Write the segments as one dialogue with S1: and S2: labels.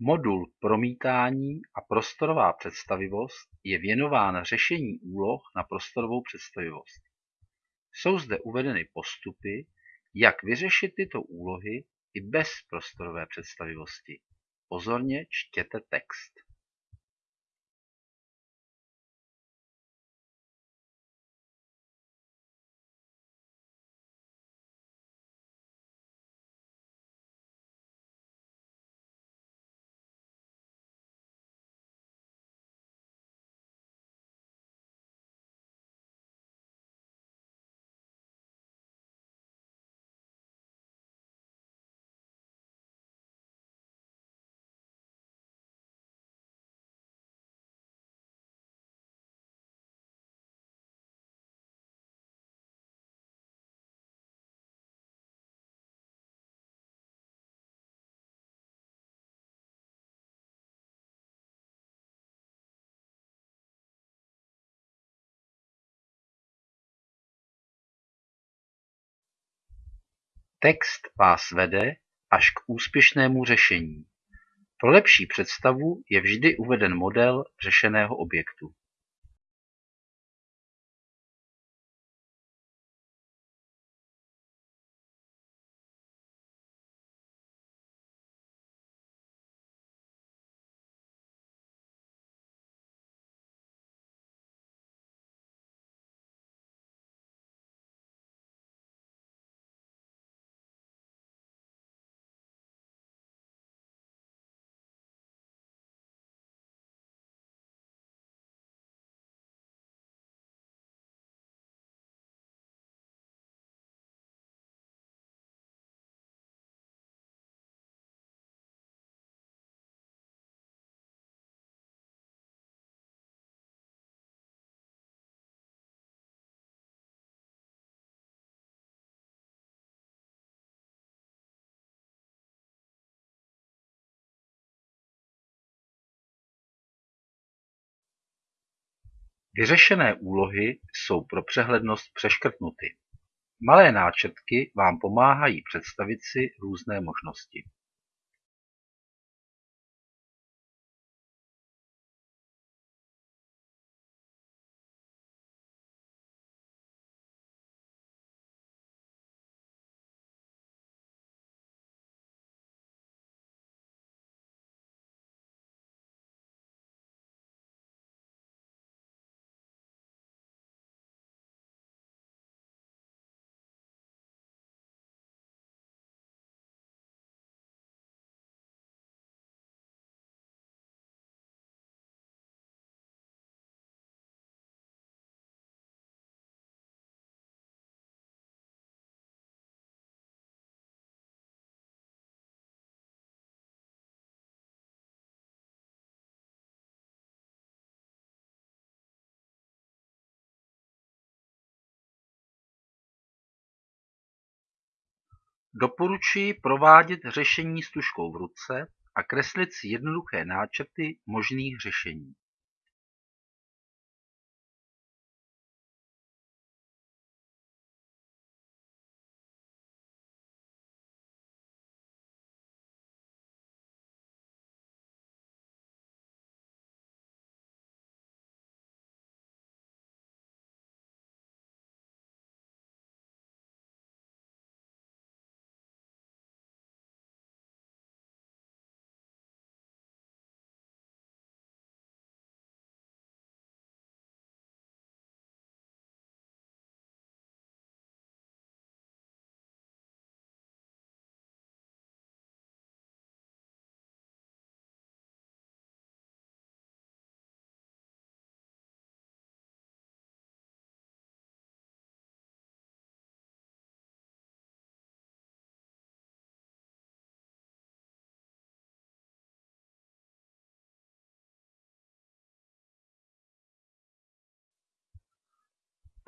S1: Modul Promítání a prostorová představivost je věnován řešení úloh na prostorovou představivost. Jsou zde uvedeny postupy, jak vyřešit tyto úlohy i bez prostorové představivosti. Pozorně čtěte text. Text vás vede až k úspěšnému řešení. Pro lepší představu je vždy uveden model řešeného objektu. Vyřešené úlohy jsou pro přehlednost přeškrtnuty. Malé náčrtky vám pomáhají představit si různé možnosti. Doporučuji provádět řešení s tužkou v ruce a kreslit si jednoduché náčrty možných řešení.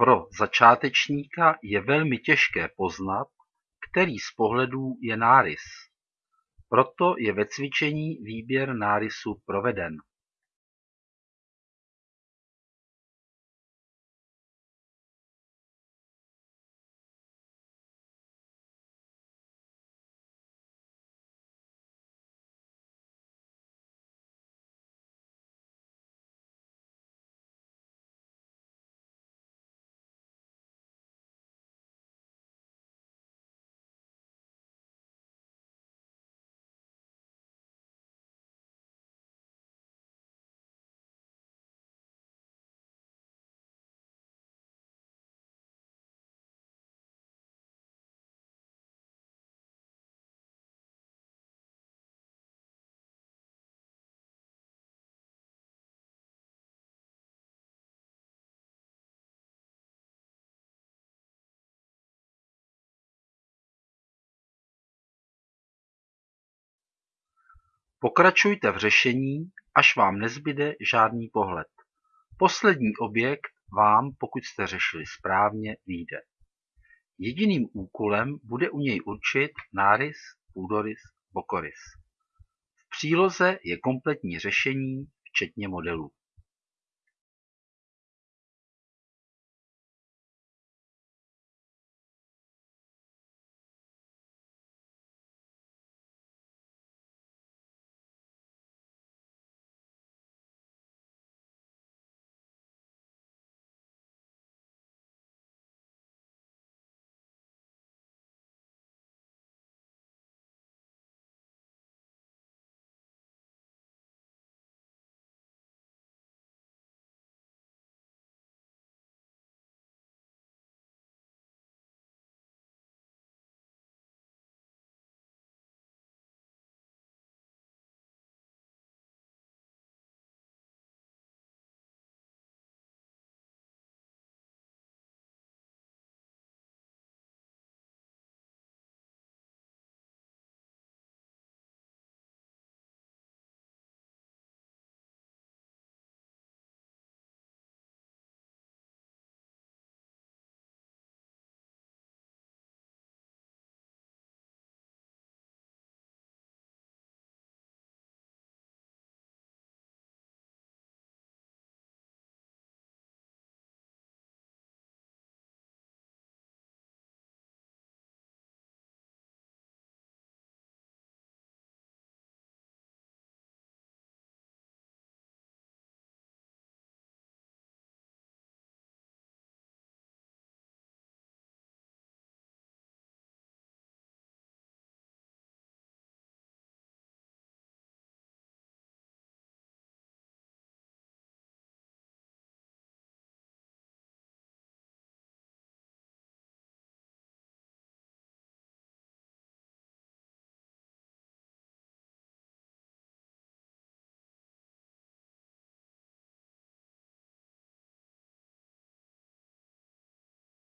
S1: Pro začátečníka je velmi těžké poznat, který z pohledů je nárys, proto je ve cvičení výběr nárysu proveden. Pokračujte v řešení, až vám nezbyde žádný pohled. Poslední objekt vám, pokud jste řešili správně, vyjde. Jediným úkolem bude u něj určit nárys, půdorys, bokorys. V příloze je kompletní řešení včetně modelů.